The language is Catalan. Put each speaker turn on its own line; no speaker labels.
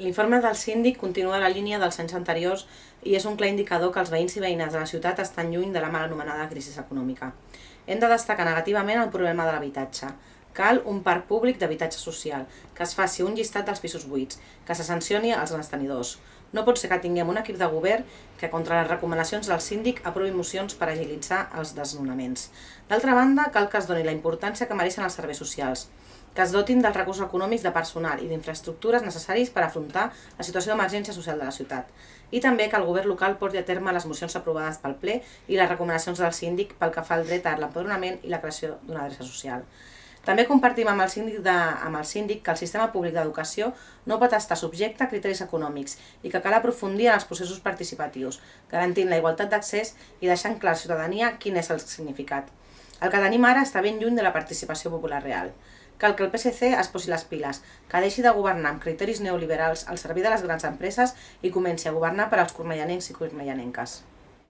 L'informe del síndic continua la línia dels anys anteriors i és un clar indicador que els veïns i veïnes de la ciutat estan lluny de la mal anomenada crisi econòmica. Hem de destacar negativament el problema de l'habitatge. Cal un parc públic d'habitatge social, que es faci un llistat dels pisos buits, que se sancioni als grans tenidors. No pot ser que tinguem un equip de govern que, contra les recomanacions del síndic, aprovi mocions per agilitzar els desnonaments. D'altra banda, cal que es doni la importància que mereixen els serveis socials que es dotin dels recursos econòmics de personal i d'infraestructures necessaris per afrontar la situació d'emergència social de la ciutat. I també que el govern local porti a terme les mocions aprovades pel ple i les recomanacions del síndic pel que fa al dret a l'empadronament i la creació d'una adreça social. També compartim amb el, síndic de, amb el síndic que el sistema públic d'educació no pot estar subjecte a criteris econòmics i que cal aprofundir en els processos participatius, garantint la igualtat d'accés i deixant clar a la ciutadania quin és el significat. El que tenim ara està ben lluny de la participació popular real. Cal que el PSC es posi les piles, que deixi de governar amb criteris neoliberals al servei de les grans empreses i comenci a governar per als cormellanencs i cormellanenques.